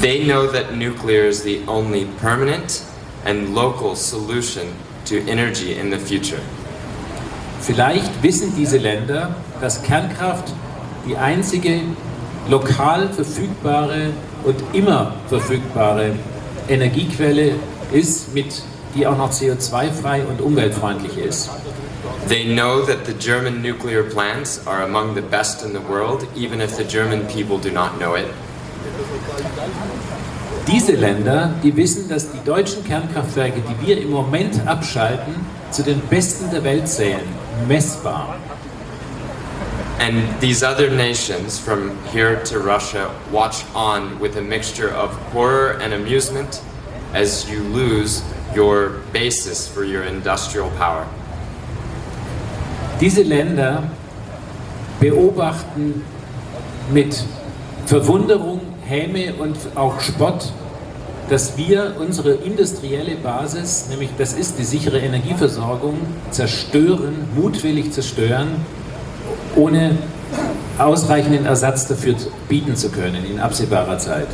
They know that nuclear is the only permanent and local solution to energy in the future. Vielleicht wissen diese Länder, dass Kernkraft die einzige lokal verfügbare und immer verfügbare Energiequelle ist, mit, die auch noch CO2-frei und umweltfreundlich ist. They know that the German nuclear plants are among the best in the world, even if the German people do not know it. Diese Länder, die wissen, dass die deutschen Kernkraftwerke, die wir im Moment abschalten, zu den besten der Welt zählen, messbar. And these other nations, from here to Russia, watch on with a mixture of horror and amusement as you lose your basis for your industrial power. Diese Länder beobachten mit Verwunderung, Häme und auch Spott, dass wir unsere industrielle Basis, nämlich das ist die sichere Energieversorgung, zerstören, mutwillig zerstören, ohne ausreichenden Ersatz dafür bieten zu können in absehbarer Zeit.